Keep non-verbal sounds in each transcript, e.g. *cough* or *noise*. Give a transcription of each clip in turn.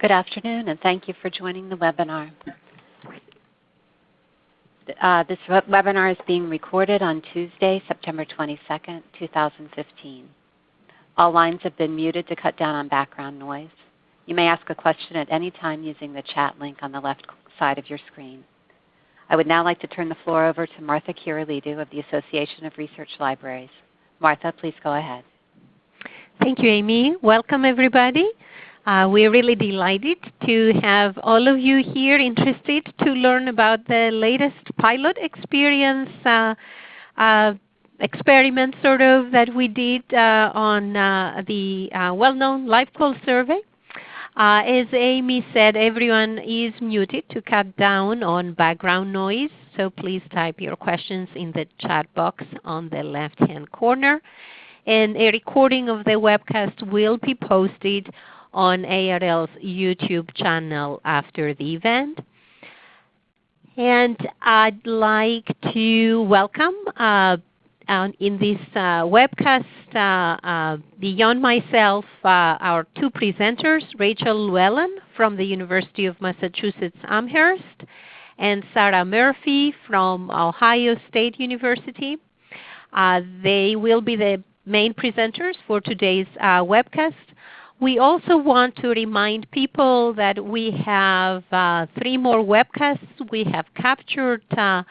Good afternoon, and thank you for joining the webinar. Uh, this webinar is being recorded on Tuesday, September 22nd, 2015. All lines have been muted to cut down on background noise. You may ask a question at any time using the chat link on the left side of your screen. I would now like to turn the floor over to Martha Kyrillidou of the Association of Research Libraries. Martha, please go ahead. Thank you, Amy. Welcome, everybody. Uh, we're really delighted to have all of you here interested to learn about the latest pilot experience uh, uh, experiment sort of that we did uh, on uh, the uh, well-known LibQual survey. as Amy said, everyone is muted to cut down on background noise. So please type your questions in the chat box on the left-hand corner. And a recording of the webcast will be posted on ARL's YouTube channel after the event. And I'd like to welcome uh, in this uh, webcast uh, uh, beyond myself uh, our two presenters, Rachel Lewellen from the University of Massachusetts Amherst and Sarah Murphy from Ohio State University. Uh, they will be the main presenters for today's webcast. We also want to remind people that we have uh, three more webcasts we have captured uh,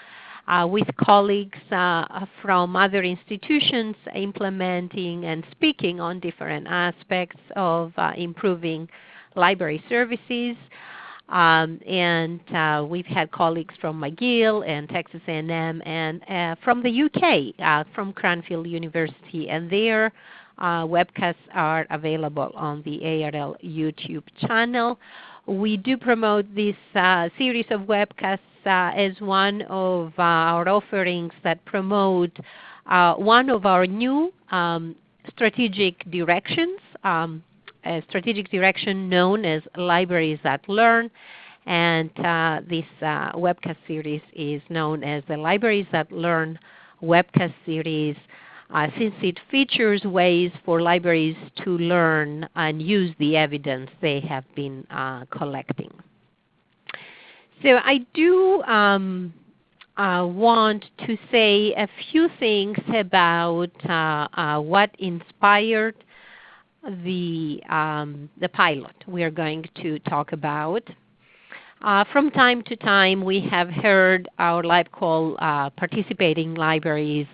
uh, with colleagues uh, from other institutions implementing and speaking on different aspects of uh, improving library services. Um, and uh, we've had colleagues from McGill and Texas A&M and from the UK, from Cranfield University, and their uh, webcasts are available on the ARL YouTube channel. We do promote this uh, series of webcasts uh, as one of uh, our offerings that promote uh, one of our new um, strategic directions, um, a strategic direction known as Libraries That Learn. And uh, this webcast series is known as the Libraries That Learn webcast series uh, since it features ways for libraries to learn and use the evidence they have been uh, collecting. So I do um, uh, want to say a few things about uh, uh, what inspired the, um, the pilot we are going to talk about. Uh, from time to time we have heard our LibQual uh, participating libraries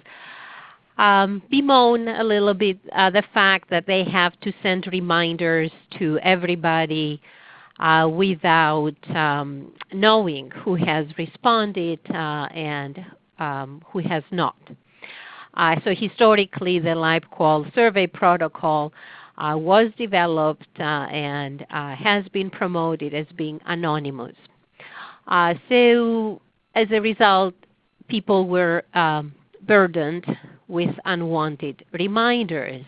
um, bemoan a little bit uh, the fact that they have to send reminders to everybody uh, without um, knowing who has responded uh, and um, who has not. Uh, so historically the LibQual survey protocol uh, was developed uh, and has been promoted as being anonymous. so as a result, people were um, burdened with unwanted reminders.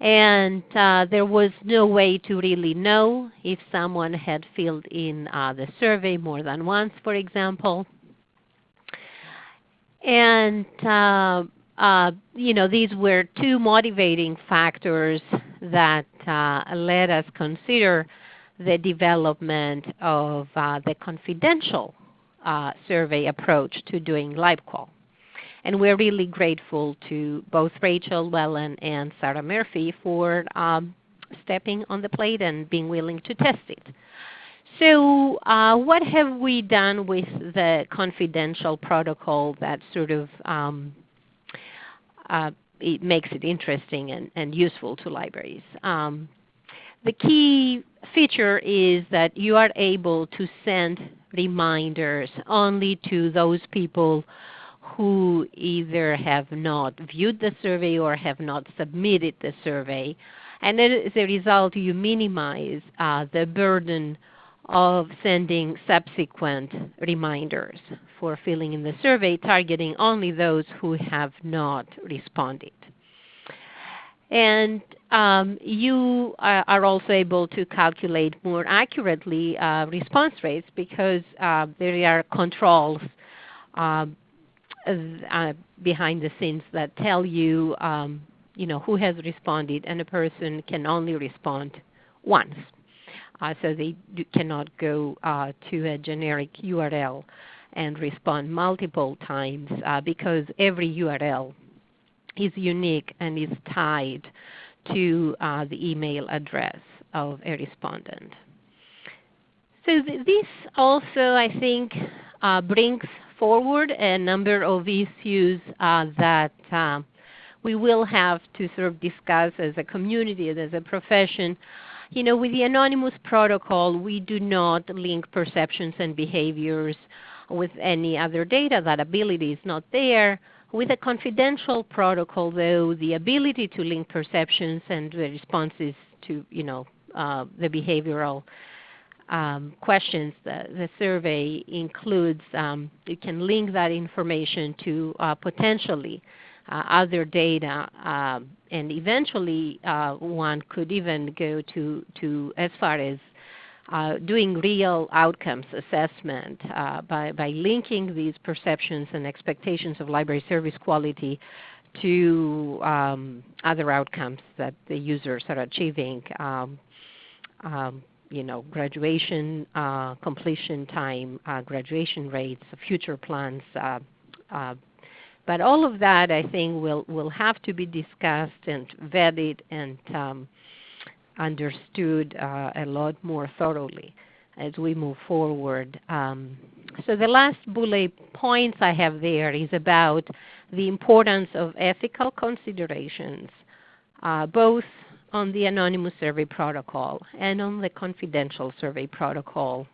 And uh, there was no way to really know if someone had filled in uh, the survey more than once, for example. And uh, uh you know, these were two motivating factors that uh, led us consider the development of uh, the confidential survey approach to doing LibQual. And we're really grateful to both Rachel Lewellen and Sarah Murphy for um, stepping on the plate and being willing to test it. So uh, what have we done with the confidential protocol that sort of um, uh, it makes it interesting and, and, useful to libraries? Um, the key feature is that you are able to send reminders only to those people who either have not viewed the survey or have not submitted the survey. And as a result, you minimize uh, the burden of sending subsequent reminders for filling in the survey, targeting only those who have not responded. And um, you are also able to calculate more accurately uh, response rates because uh, there are controls uh, behind the scenes that tell you, um, you know, who has responded, and a person can only respond once. uh, so they do, cannot go uh, to a generic URL and respond multiple times uh, because every URL is unique and is tied to uh, the email address of a respondent. So th this also, I think, uh, brings forward a number of issues uh, that um, we will have to sort of discuss as a community, and as a profession. You know, with the anonymous protocol, we do not link perceptions and behaviors with any other data. That ability is not there. With a confidential protocol, though, the ability to link perceptions and the responses to, you know, uh, the behavioral um, questions, the, the, survey includes, um, you can link that information to uh, potentially uh, other data, um, and eventually uh, one could even go to, to as far as uh, doing real outcomes assessment uh, by, by linking these perceptions and expectations of library service quality to um, other outcomes that the users are achieving. Um, um, you know, graduation uh, completion time, uh, graduation rates, future plans. Uh, uh, but all of that, I think, will will have to be discussed and vetted and um, understood uh, a lot more thoroughly as we move forward. Um, so the last bullet points I have there is about the importance of ethical considerations, uh, both on the anonymous survey protocol and on the confidential survey protocol.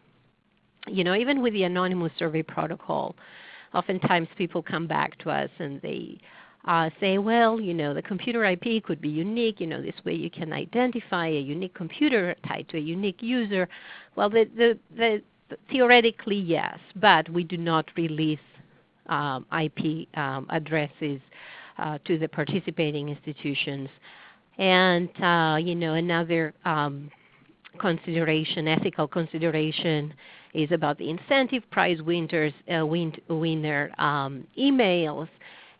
You know, even with the anonymous survey protocol, oftentimes people come back to us and they uh, say, well, you know, the computer IP could be unique. You know, this way you can identify a unique computer tied to a unique user. Well, the, the, the, theoretically, yes, but we do not release um, IP um, addresses uh, to the participating institutions. And uh, you know, another um, consideration, ethical consideration, is about the incentive prize winners, uh, win, winner um, emails.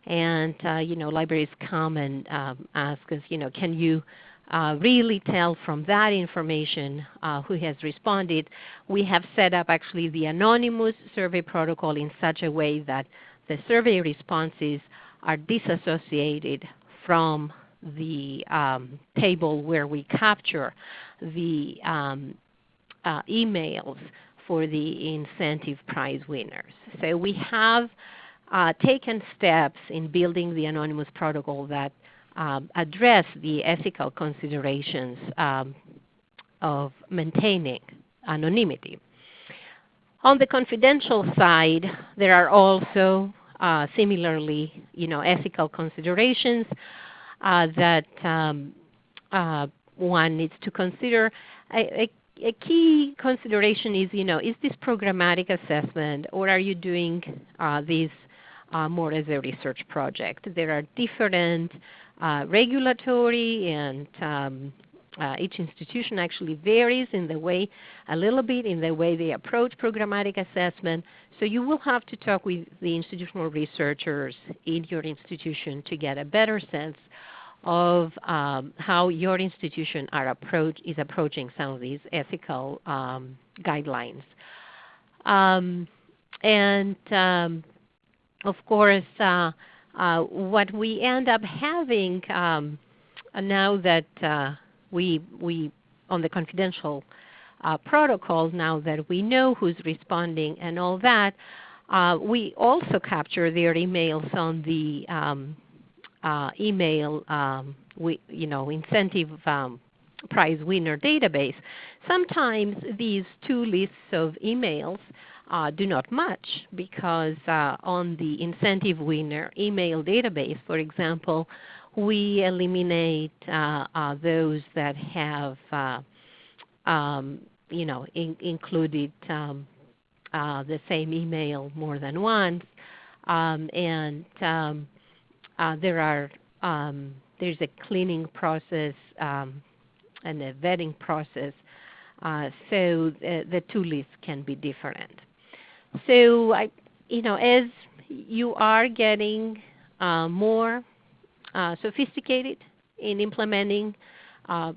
And uh, you know, libraries come and um, ask us, you know, can you uh, really tell from that information uh, who has responded? We have set up actually the anonymous survey protocol in such a way that the survey responses are disassociated from the um, table where we capture the um, uh, emails for the incentive prize winners. So we have uh, taken steps in building the anonymous protocol that um, address the ethical considerations um, of maintaining anonymity. On the confidential side, there are also uh, similarly you know, ethical considerations that um, uh, one needs to consider. A, a, a, key consideration is, you know, is this programmatic assessment or are you doing uh, this uh, more as a research project? There are different uh, regulatory and um, uh, each institution actually varies in the way, a little bit in the way they approach programmatic assessment. So you will have to talk with the institutional researchers in your institution to get a better sense of um, how your institution approach, is approaching some of these ethical um, guidelines. Um, and um, of course, uh, uh, what we end up having um, now that uh, we, we, on the confidential uh, protocol, now that we know who's responding and all that, uh, we also capture their emails on the um, uh, email um, we, you know, incentive um, prize winner database. Sometimes these two lists of emails uh, do not match because uh, on the incentive winner email database, for example, we eliminate uh, uh those that have uh, um, you know, in, included um, uh, the same email more than once. Um, and um, there are um, there's a cleaning process um, and a vetting process, uh, so the, the, two lists can be different. So I, you know, as you are getting uh, more uh, sophisticated in implementing, uh,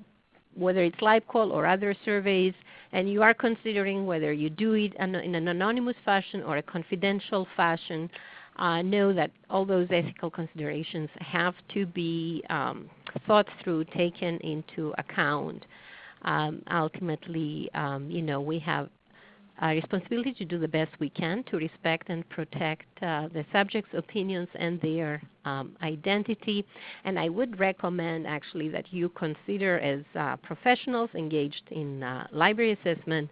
whether it's LibQual or other surveys, and you are considering whether you do it in an anonymous fashion or a confidential fashion, uh, know that all those ethical considerations have to be um, thought through, taken into account. Um, ultimately, um, you know, we have a responsibility to do the best we can to respect and protect uh, the subject's opinions and their um, identity. And I would recommend actually that you consider as uh, professionals engaged in uh, library assessment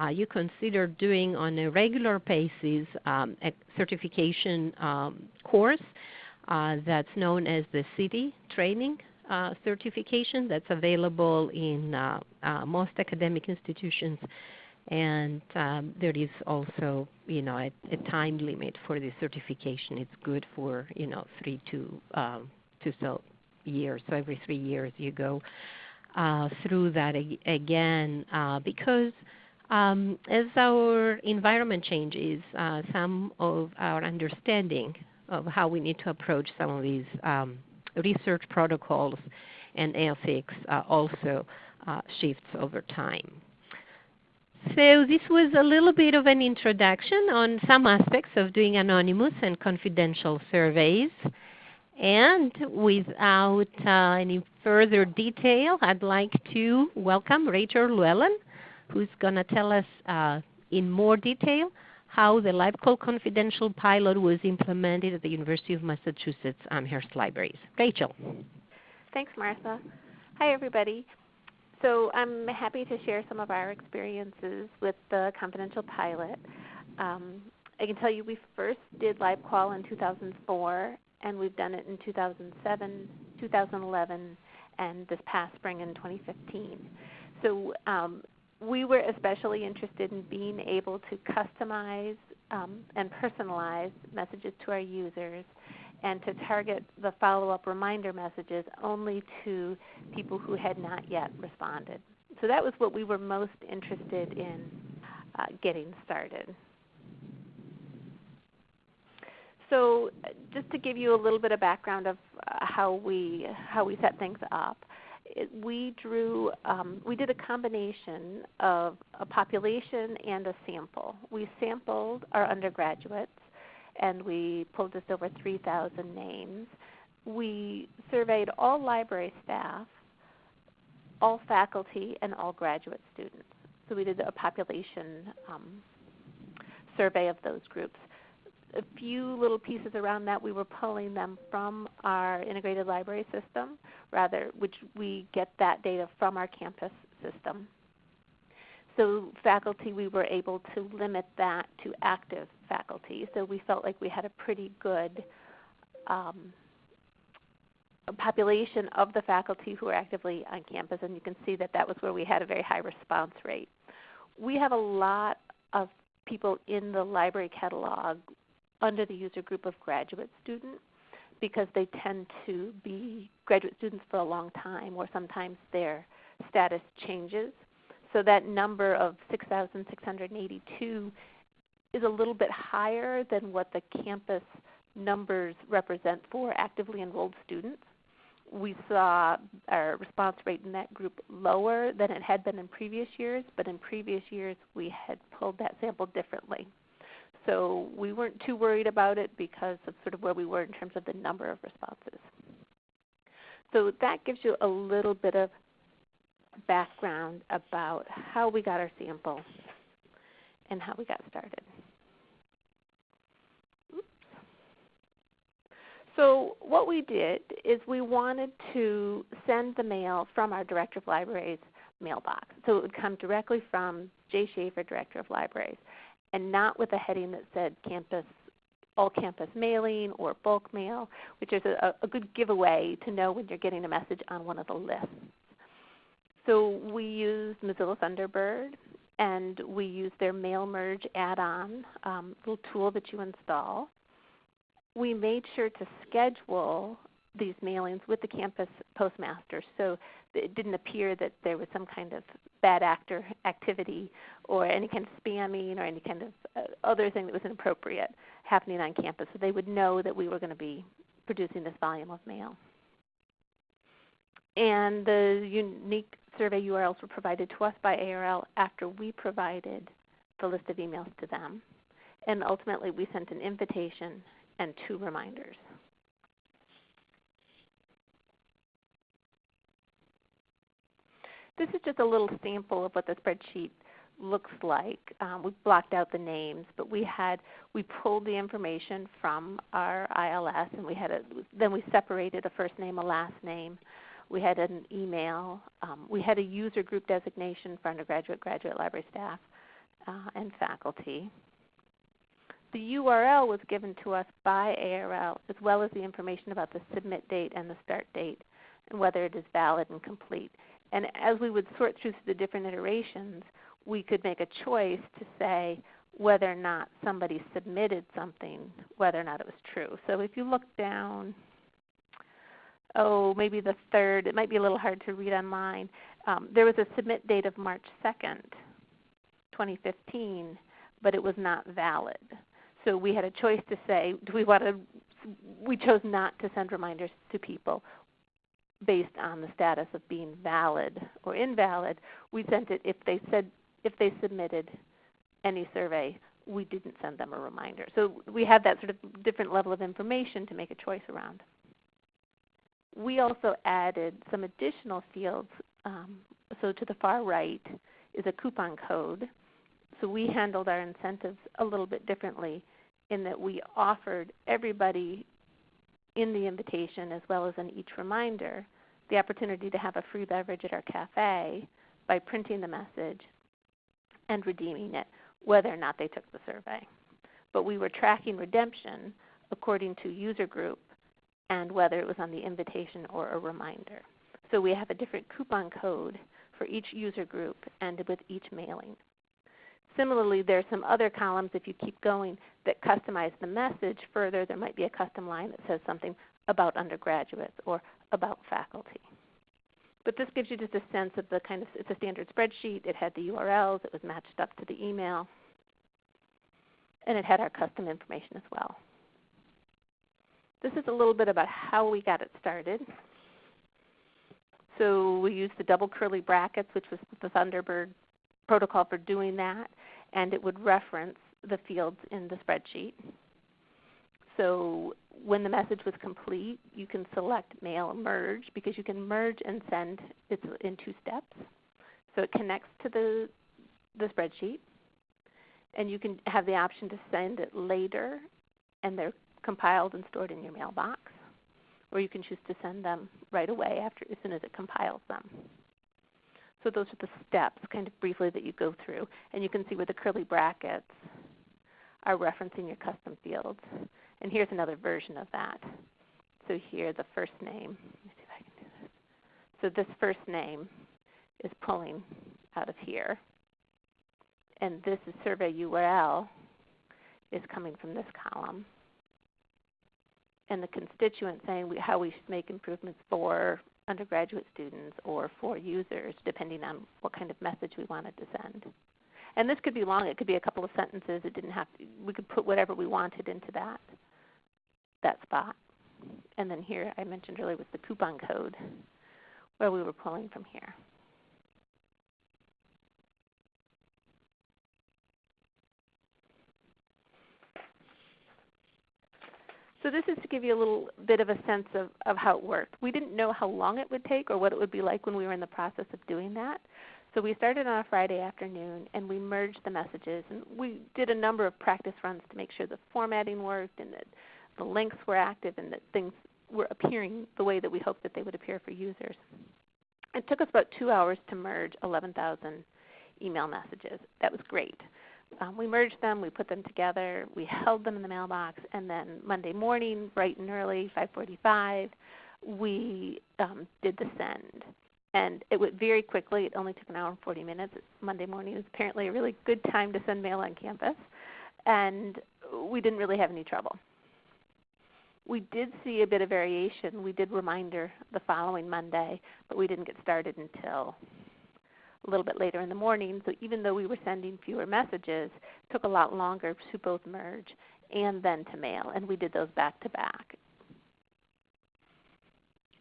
uh, you consider doing on a regular basis um, a certification um, course uh, that's known as the CITI training uh, certification that's available in uh, uh, most academic institutions. And um, there is also, you know, a, a, time limit for the certification. It's good for, you know, three to um, two so years. So every three years you go uh, through that again because um, as our environment changes, uh, some of our understanding of how we need to approach some of these um, research protocols and ethics uh, also uh, shifts over time. So this was a little bit of an introduction on some aspects of doing anonymous and confidential surveys. And without uh, any further detail, I'd like to welcome Rachel Lewellen, who's going to tell us uh, in more detail how the LibQual Confidential pilot was implemented at the University of Massachusetts Amherst Libraries. Rachel. Thanks, Martha. Hi, everybody. So I'm happy to share some of our experiences with the confidential pilot. Um, I can tell you we first did LibQual in 2004, and we've done it in 2007, 2011, and this past spring in 2015. So um, we were especially interested in being able to customize um, and personalize messages to our users and to target the follow-up reminder messages only to people who had not yet responded. So that was what we were most interested in uh, getting started. So just to give you a little bit of background of uh, how we how we set things up, it, we drew, um, we did a combination of a population and a sample. We sampled our undergraduates and we pulled just over 3,000 names. We surveyed all library staff, all faculty, and all graduate students. So we did a population um, survey of those groups a few little pieces around that. We were pulling them from our integrated library system, rather, which we get that data from our campus system. So faculty, we were able to limit that to active faculty. So we felt like we had a pretty good um, population of the faculty who are actively on campus, and you can see that that was where we had a very high response rate. We have a lot of people in the library catalog under the user group of graduate students because they tend to be graduate students for a long time or sometimes their status changes. So that number of 6,682 is a little bit higher than what the campus numbers represent for actively enrolled students. We saw our response rate in that group lower than it had been in previous years, but in previous years we had pulled that sample differently. So we weren't too worried about it because of sort of where we were in terms of the number of responses. So that gives you a little bit of background about how we got our sample and how we got started. So what we did is we wanted to send the mail from our Director of Libraries mailbox. So it would come directly from Jay Schafer, Director of Libraries and not with a heading that said campus all campus mailing or bulk mail, which is a, a, good giveaway to know when you're getting a message on one of the lists. So we used Mozilla Thunderbird and we used their Mail Merge add-on um, little tool that you install. We made sure to schedule these mailings with the campus postmaster so it didn't appear that there was some kind of bad actor activity or any kind of spamming or any kind of uh, other thing that was inappropriate happening on campus so they would know that we were going to be producing this volume of mail. and the unique survey URLs were provided to us by ARL after we provided the list of emails to them. And ultimately we sent an invitation and two reminders. This is just a little sample of what the spreadsheet looks like. Um, we blocked out the names, but we had we pulled the information from our ILS, and we had a, then we separated a first name, a last name. We had an email. Um, we had a user group designation for undergraduate, graduate library staff, uh, and faculty. The URL was given to us by ARL, as well as the information about the submit date and the start date, and whether it is valid and complete. And as we would sort through the different iterations, we could make a choice to say whether or not somebody submitted something, whether or not it was true. So if you look down, oh, maybe the third, it might be a little hard to read online. Um, there was a submit date of March 2nd, 2015, but it was not valid. So we had a choice to say, do we want to, we chose not to send reminders to people based on the status of being valid or invalid. We sent it if they said if they submitted any survey, we didn't send them a reminder. So we had that sort of different level of information to make a choice around. We also added some additional fields. Um, so to the far right is a coupon code. So we handled our incentives a little bit differently in that we offered everybody in the invitation as well as in each reminder the opportunity to have a free beverage at our cafe by printing the message and redeeming it, whether or not they took the survey. But we were tracking redemption according to user group and whether it was on the invitation or a reminder. So we have a different coupon code for each user group and with each mailing. Similarly, there are some other columns, if you keep going, that customize the message further. There might be a custom line that says something about undergraduates or about faculty. But this gives you just a sense of the kind of, it's a standard spreadsheet. It had the URLs. It was matched up to the email. And it had our custom information as well. This is a little bit about how we got it started. So we used the double curly brackets, which was the Thunderbird protocol for doing that and it would reference the fields in the spreadsheet. So when the message was complete, you can select mail merge because you can merge and send it in two steps. So it connects to the, the spreadsheet and you can have the option to send it later and they're compiled and stored in your mailbox. Or you can choose to send them right away after as soon as it compiles them. So those are the steps kind of briefly that you go through. And you can see where the curly brackets are referencing your custom fields. And here's another version of that. So here the first name. Let me see if I can do this. So this first name is pulling out of here. And this is survey URL is coming from this column. And the constituent saying we, how we should make improvements for undergraduate students or for users, depending on what kind of message we wanted to send. And this could be long. It could be a couple of sentences. It didn't have to, we could put whatever we wanted into that, that spot. And then here I mentioned earlier was the coupon code where we were pulling from here. So this is to give you a little bit of a sense of, of how it worked. We didn't know how long it would take or what it would be like when we were in the process of doing that. So we started on a Friday afternoon and we merged the messages. And we did a number of practice runs to make sure the formatting worked and that the links were active and that things were appearing the way that we hoped that they would appear for users. It took us about two hours to merge 11,000 email messages. That was great um, we merged them, we put them together, we held them in the mailbox, and then Monday morning, bright and early, 5:45, we um, did the send. And it went very quickly. It only took an hour and 40 minutes. Monday morning is apparently a really good time to send mail on campus, and we didn't really have any trouble. We did see a bit of variation. We did reminder the following Monday, but we didn't get started until a little bit later in the morning. So even though we were sending fewer messages, it took a lot longer to both merge and then to mail, and we did those back to back.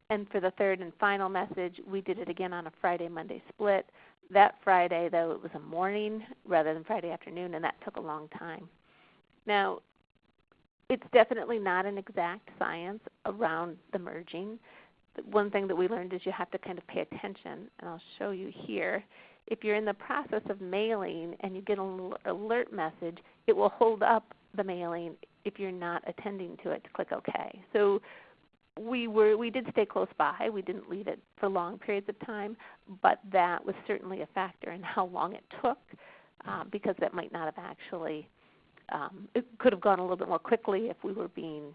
and for the third and final message, we did it again on a Friday Monday split. That Friday, though, it was a morning rather than Friday afternoon, and that took a long time. Now, it's definitely not an exact science around the merging. One thing that we learned is you have to kind of pay attention, and I'll show you here. If you're in the process of mailing and you get an alert message, it will hold up the mailing if you're not attending to it to click OK. So we were we did stay close by. We didn't leave it for long periods of time, but that was certainly a factor in how long it took, uh, because that might not have actually um, it could have gone a little bit more quickly if we were being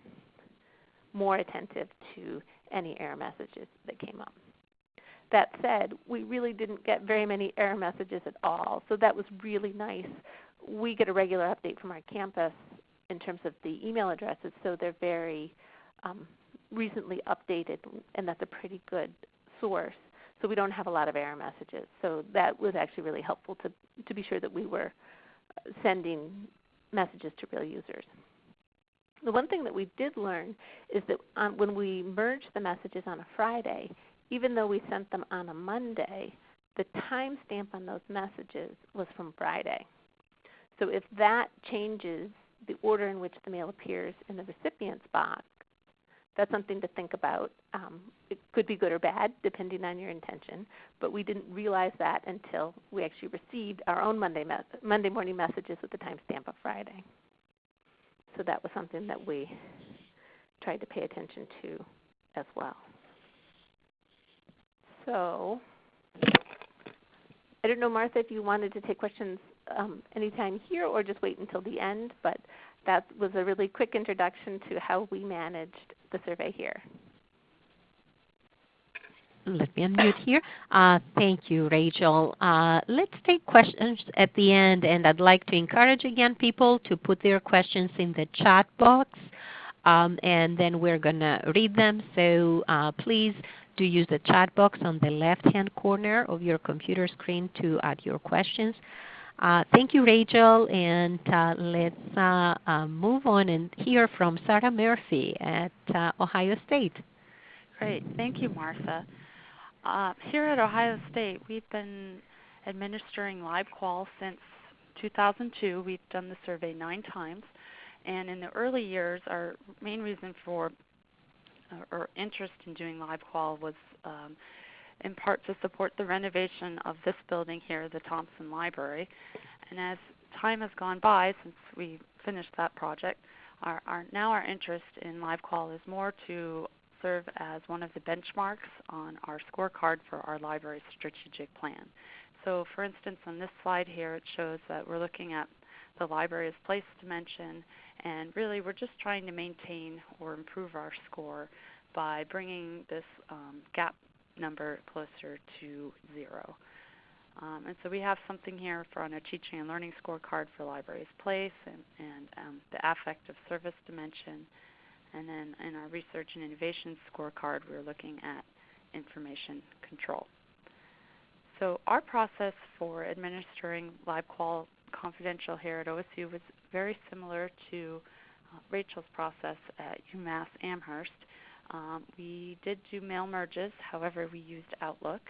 more attentive to any error messages that came up. That said, we really didn't get very many error messages at all, so that was really nice. We get a regular update from our campus in terms of the email addresses, so they're very um, recently updated, and that's a pretty good source. So we don't have a lot of error messages. So that was actually really helpful to, to be sure that we were sending messages to real users. The one thing that we did learn is that um, when we merged the messages on a Friday, even though we sent them on a Monday, the timestamp on those messages was from Friday. So if that changes the order in which the mail appears in the recipient's box, that's something to think about. Um, it could be good or bad depending on your intention, but we didn't realize that until we actually received our own Monday, Monday morning messages with the timestamp of Friday. So that was something that we tried to pay attention to as well. So I don't know, Martha, if you wanted to take questions um, anytime here or just wait until the end, but that was a really quick introduction to how we managed the survey here. Let me unmute here. Uh, thank you, Rachel. Uh, let's take questions at the end, and I'd like to encourage again people to put their questions in the chat box, um, and then we're going to read them. So uh, please do use the chat box on the left-hand corner of your computer screen to add your questions. Thank you, Rachel, and let's move on and hear from Sarah Murphy at Ohio State. Great. Thank you, Martha. Here at Ohio State, we've been administering LibQual since 2002. We've done the survey nine times. And in the early years, our main reason for or interest in doing LibQual was um, in part to support the renovation of this building here, the Thompson Library. And as time has gone by since we finished that project, our, our, now our interest in LibQual is more to serve as one of the benchmarks on our scorecard for our library's strategic plan. So for instance, on this slide here, it shows that we're looking at the library's place dimension, and really we're just trying to maintain or improve our score by bringing this um, gap number closer to zero. Um, and so we have something here for on a teaching and learning scorecard for libraries place and, and um, the affective service dimension. And then in our research and innovation scorecard, we're looking at information control. So our process for administering LibQual confidential here at OSU was very similar to uh, Rachel's process at UMass Amherst. Um, we did do mail merges, however, we used Outlook,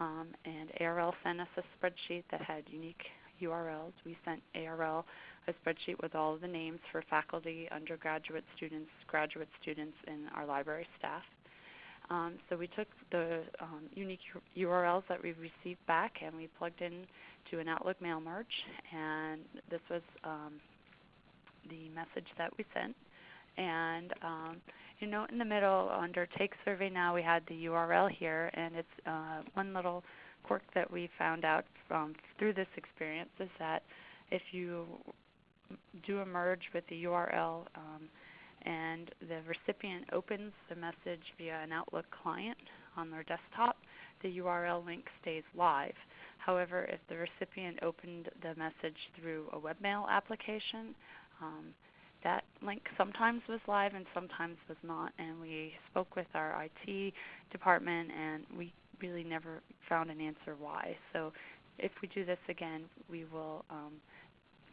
um, and ARL sent us a spreadsheet that had unique URLs. We sent ARL a spreadsheet with all of the names for faculty, undergraduate students, graduate students, and our library staff. Um, so we took the um, unique URLs that we received back and we plugged in to an Outlook mail merge, and this was um, the message that we sent. And um, you note in the middle under Take Survey Now we had the URL here, and it's uh, one little quirk that we found out from through this experience is that if you do emerge with the URL um, and the recipient opens the message via an Outlook client on their desktop, the URL link stays live. However, if the recipient opened the message through a webmail application, um, that link sometimes was live and sometimes was not. And we spoke with our IT department and we really never found an answer why. So if we do this again, we will um,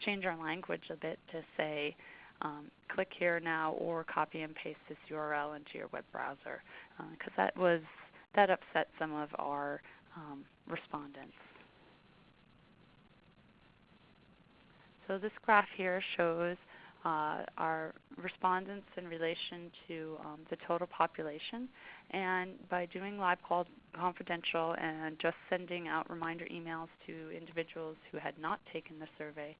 change our language a bit to say um, click here now or copy and paste this URL into your web browser because uh, that was that upset some of our um, respondents. So this graph here shows uh, our respondents in relation to um, the total population. And by doing LibQual confidential and just sending out reminder emails to individuals who had not taken the survey,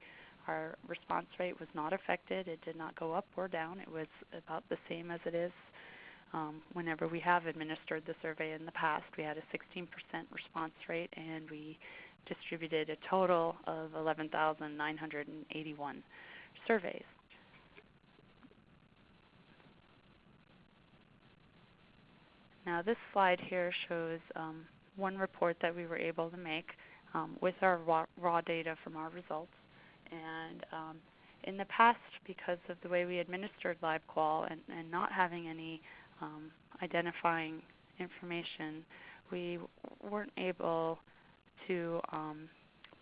our response rate was not affected. It did not go up or down. It was about the same as it is um, whenever we have administered the survey in the past. We had a 16% response rate and we distributed a total of 11,981 surveys. Now this slide here shows um, one report that we were able to make um, with our raw, raw, data from our results. And um, in the past, because of the way we administered LibQual and, and not having any um, identifying information, we weren't able to um,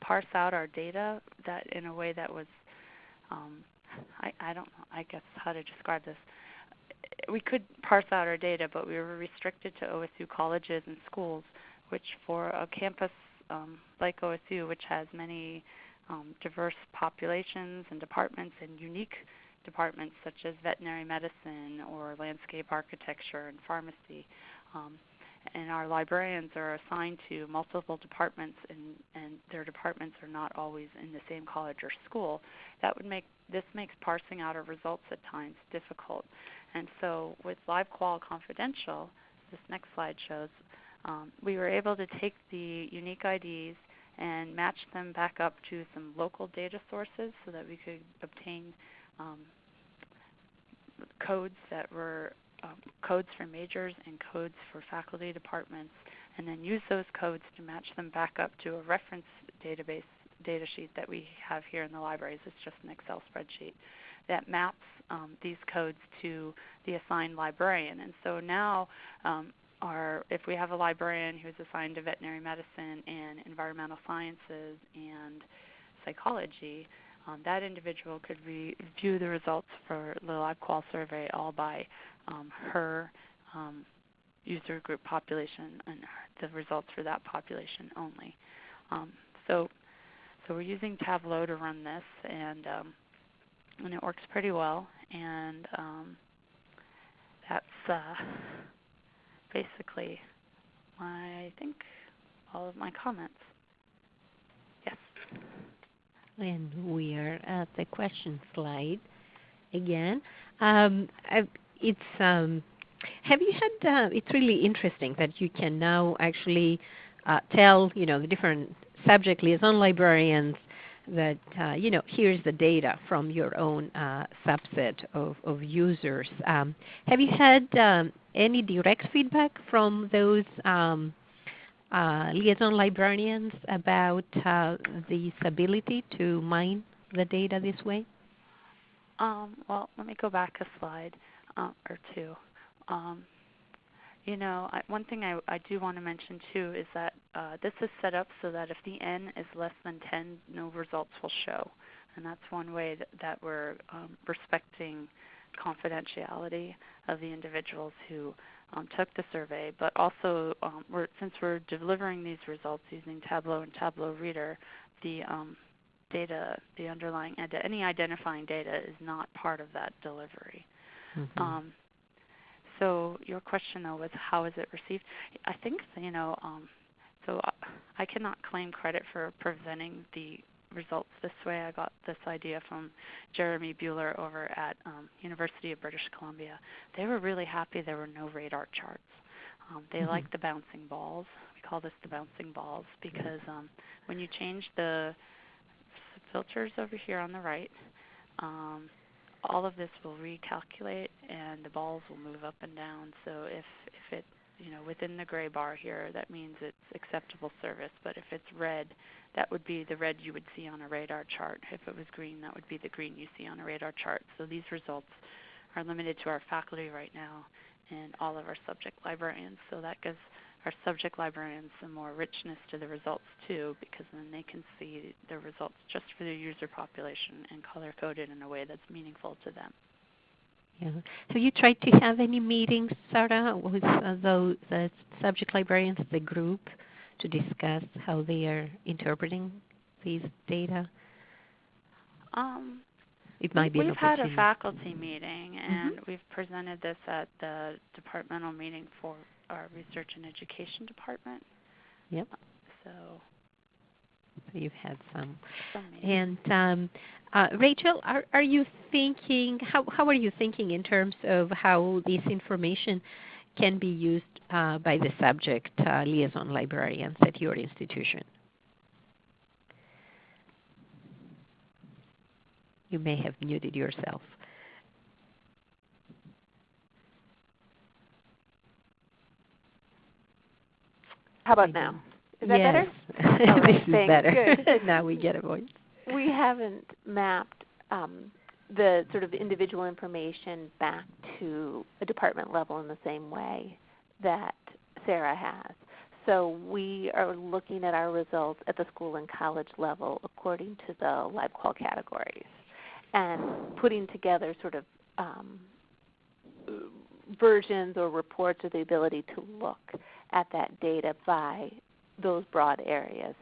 parse out our data that in a way that was, um, I, I don't know, I guess how to describe this. We could parse out our data, but we were restricted to OSU colleges and schools, which for a campus um, like OSU, which has many um, diverse populations and departments and unique departments such as veterinary medicine or landscape architecture and pharmacy. Um, and our librarians are assigned to multiple departments and, and their departments are not always in the same college or school. That would make this makes parsing out our results at times difficult. And so with LibQual Confidential, this next slide shows, um, we were able to take the unique IDs and match them back up to some local data sources so that we could obtain um, codes that were um, codes for majors and codes for faculty departments, and then use those codes to match them back up to a reference database data sheet that we have here in the libraries. It's just an Excel spreadsheet that maps um, these codes to the assigned librarian. And so now um, our, if we have a librarian who's assigned to veterinary medicine and environmental sciences and psychology, um, that individual could review the results for the LibQual survey all by um, her um, user group population and the results for that population only. Um, so, so we're using Tableau to run this, and um, and it works pretty well. And um, that's uh, basically my, I think, all of my comments. Yes. And we are at the question slide again. Um, it's um, have you had? Uh, it's really interesting that you can now actually uh, tell you know the different subject liaison librarians that uh, you know here's the data from your own uh, subset of, of users. Um, have you had um, any direct feedback from those um, uh, liaison librarians about uh, this ability to mine the data this way? Um, well, let me go back a slide uh, or two. You know, I, one thing I, I do want to mention too is that uh, this is set up so that if the n is less than 10, no results will show. And that's one way that, that we're um, respecting confidentiality of the individuals who um, took the survey. But also, um, we're, since we're delivering these results using Tableau and Tableau Reader, the um, data, the underlying, any identifying data is not part of that delivery. Mm-hmm. Um, so your question though was how is it received? I think you know. Um, so I cannot claim credit for presenting the results this way. I got this idea from Jeremy Buhler over at um, University of British Columbia. They were really happy there were no radar charts. Um, they mm-hmm. like the bouncing balls. We call this the bouncing balls because um, when you change the filters over here on the right, um, all of this will recalculate and the balls will move up and down. So if, if it, you know, within the gray bar here, that means it's acceptable service. But if it's red, that would be the red you would see on a radar chart. If it was green, that would be the green you see on a radar chart. So these results are limited to our faculty right now and all of our subject librarians. So that gives our subject librarians some more richness to the results too, because then they can see the results just for their user population and color coded in a way that's meaningful to them. Yeah. Have you tried to have any meetings, Sarah, with uh, those the subject librarians, the group, to discuss how they are interpreting these data? Um, it might be we've had a faculty meeting, and mm-hmm. we've presented this at the departmental meeting for our research and education department. Yep. So, so you've had some. some and um, uh, Rachel, are, are you thinking, how, how are you thinking in terms of how this information can be used uh, by the subject uh, liaison librarians at your institution? You may have muted yourself. How about now? Is that yes. *laughs* better? this is better. Good. *laughs* now we get a voice. We haven't mapped um, the sort of individual information back to a department level in the same way that Sarah has. So we are looking at our results at the school and college level according to the LibQual categories and putting together sort of um, versions or reports or the ability to look at that data by those broad areas.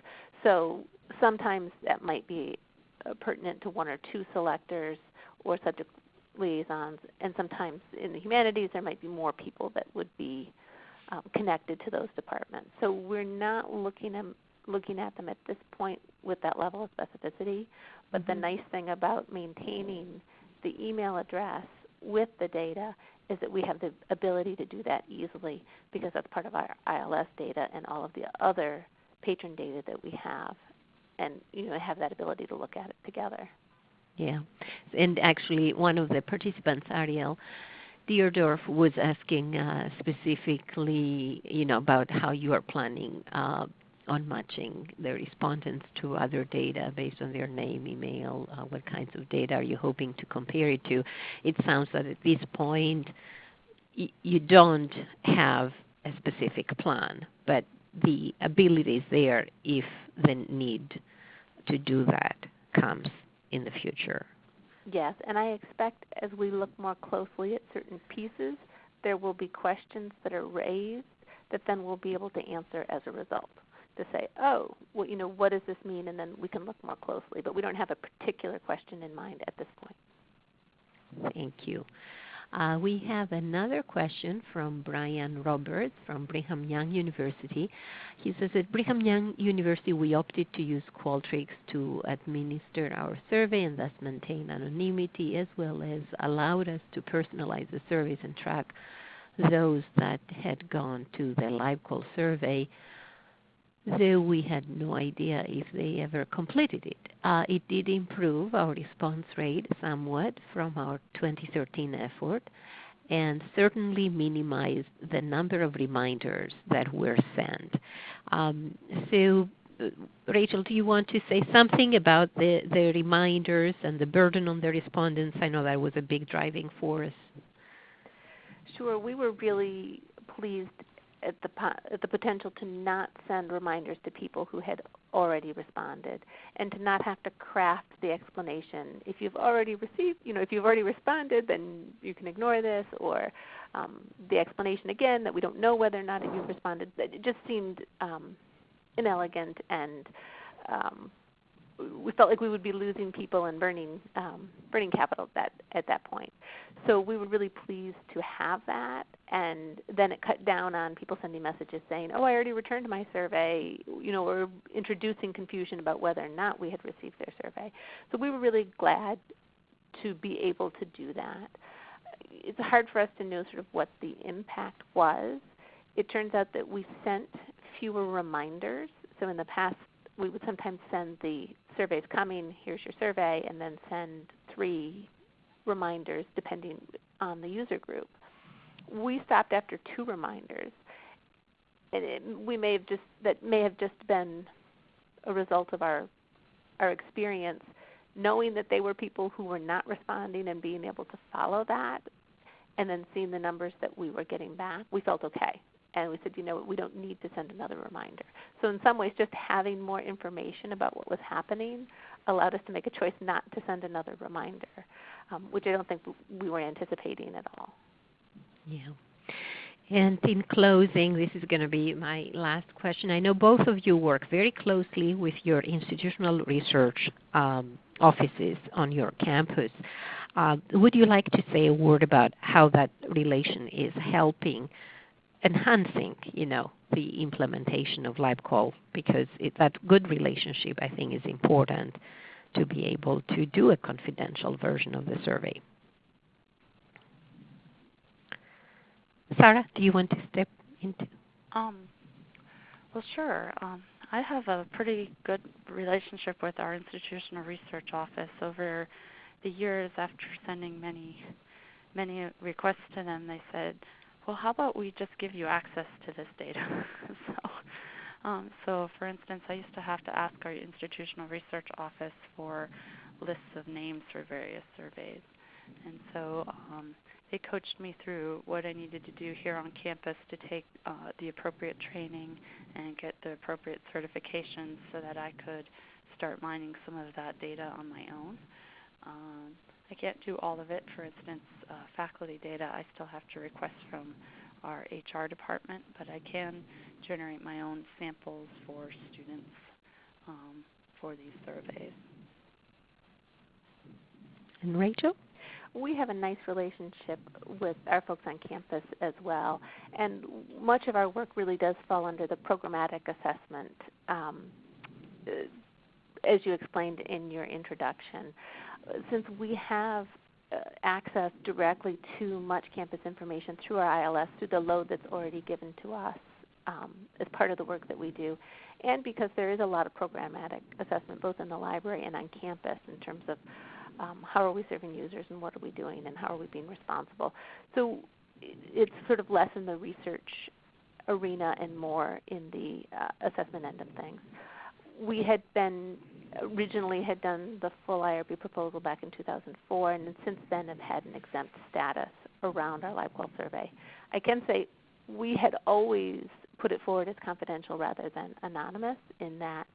So sometimes that might be uh, pertinent to one or two selectors or subject liaisons, and sometimes in the humanities there might be more people that would be um, connected to those departments. So we're not looking at, looking at them at this point with that level of specificity, but mm-hmm. the nice thing about maintaining the email address with the data is that we have the ability to do that easily because that's part of our ILS data and all of the other patron data that we have and you know have that ability to look at it together. Yeah. And actually one of the participants, Ariel Deerdorf, was asking uh, specifically, you know, about how you are planning uh, on matching the respondents to other data based on their name, email, uh, what kinds of data are you hoping to compare it to. It sounds that at this point you don't have a specific plan, but the ability is there if the need to do that comes in the future. Yes, and I expect as we look more closely at certain pieces, there will be questions that are raised that then we'll be able to answer as a result to say, oh, well, you know, what does this mean? And then we can look more closely. But we don't have a particular question in mind at this point. Thank you. Uh, we have another question from Brian Roberts from Brigham Young University. He says at Brigham Young University we opted to use Qualtrics to administer our survey and thus maintain anonymity as well as allowed us to personalize the surveys and track those that had gone to the LibQual survey though we had no idea if they ever completed it. Uh, it did improve our response rate somewhat from our 2013 effort and certainly minimized the number of reminders that were sent. Um, so, uh, Rachel, do you want to say something about the, the reminders and the burden on the respondents? I know that was a big driving force. Sure. We were really pleased at the at the potential to not send reminders to people who had already responded and to not have to craft the explanation. If you've already received you know if you've already responded then you can ignore this or um, the explanation again that we don't know whether or not you've responded it just seemed um, inelegant and um, we felt like we would be losing people and burning um, burning capital at that at that point. So we were really pleased to have that, and then it cut down on people sending messages saying, "Oh, I already returned my survey," you know, or introducing confusion about whether or not we had received their survey. So we were really glad to be able to do that. It's hard for us to know sort of what the impact was. It turns out that we sent fewer reminders. So in the past, we would sometimes send the surveys coming, here's your survey, and then send three reminders depending on the user group. We stopped after two reminders. And it, we may have just that may have just been a result of our our experience knowing that they were people who were not responding and being able to follow that and then seeing the numbers that we were getting back, we felt okay and we said, you know, we don't need to send another reminder. So in some ways, just having more information about what was happening allowed us to make a choice not to send another reminder, um, which I don't think we were anticipating at all. Yeah. And in closing, this is going to be my last question. I know both of you work very closely with your institutional research um, offices on your campus. Uh, would you like to say a word about how that relation is helping enhancing, you know, the implementation of LibQual because it, that good relationship I think is important to be able to do a confidential version of the survey. Sarah, do you want to step into? Um, well, sure. Um, I have a pretty good relationship with our institutional research office over the years after sending many many requests to them they said well, how about we just give you access to this data? *laughs* so, um, so, for instance, I used to have to ask our institutional research office for lists of names for various surveys. And so um, they coached me through what I needed to do here on campus to take uh, the appropriate training and get the appropriate certifications so that I could start mining some of that data on my own. Um, I can't do all of it. For instance, uh, faculty data I still have to request from our HR department, but I can generate my own samples for students um, for these surveys. And Rachel? We have a nice relationship with our folks on campus as well, and much of our work really does fall under the programmatic assessment, um, as you explained in your introduction since we have uh, access directly to much campus information through our ILS, through the load that's already given to us um, as part of the work that we do, and because there is a lot of programmatic assessment both in the library and on campus in terms of um, how are we serving users and what are we doing and how are we being responsible. So it's sort of less in the research arena and more in the uh, assessment end of things. We had been originally had done the full IRB proposal back in 2004 and since then have had an exempt status around our LibQual survey. I can say we had always put it forward as confidential rather than anonymous in that,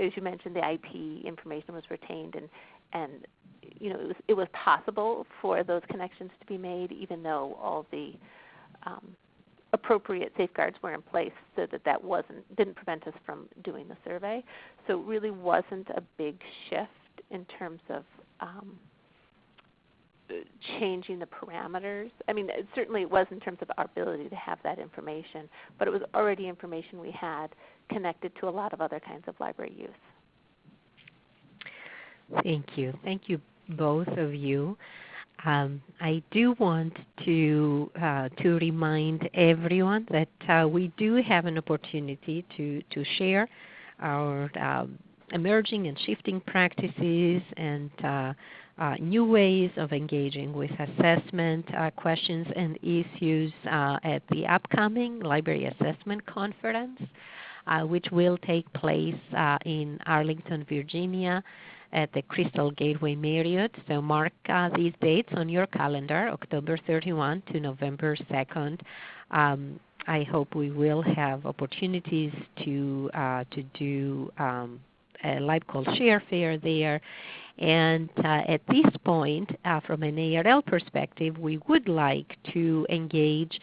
as you mentioned, the IP information was retained and, and you know, it was, it was possible for those connections to be made even though all the um, appropriate safeguards were in place so that that wasn't didn't prevent us from doing the survey. So it really wasn't a big shift in terms of um, changing the parameters. I mean, it, certainly it was in terms of our ability to have that information, but it was already information we had connected to a lot of other kinds of library use. Thank you. Thank you both of you. Um, I do want to uh, to remind everyone that uh, we do have an opportunity to to share our um, emerging and shifting practices and uh, uh new ways of engaging with assessment uh, questions and issues uh, at the upcoming Library Assessment Conference, which will take place in Arlington, Virginia at the Crystal Gateway Marriott. So mark uh, these dates on your calendar, October 31 to November 2nd. Um, I hope we will have opportunities to uh, to do um, a LibQual Share Fair there. And uh, at this point, uh, from an ARL perspective, we would like to engage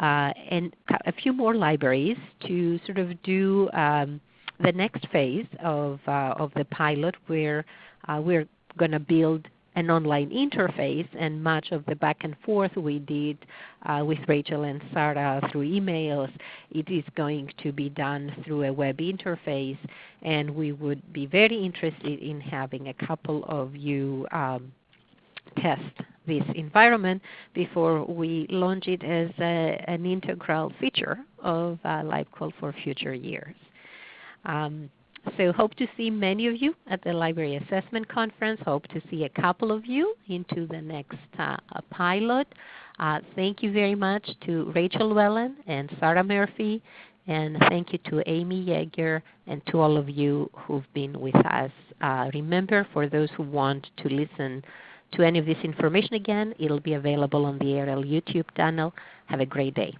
uh, and a few more libraries to sort of do um, the next phase of, uh, of the pilot where uh, we're going to build an online interface and much of the back and forth we did uh, with Rachel and Sarah through emails, it is going to be done through a web interface and we would be very interested in having a couple of you um, test this environment before we launch it as a, an integral feature of uh, LibQual for future years. Um, so hope to see many of you at the Library Assessment Conference. Hope to see a couple of you into the next uh, pilot. Uh, thank you very much to Rachel Lewellen and Sarah Murphy. And thank you to Amy Yeager and to all of you who've been with us. Uh, remember, for those who want to listen to any of this information again, it will be available on the ARL YouTube channel. Have a great day.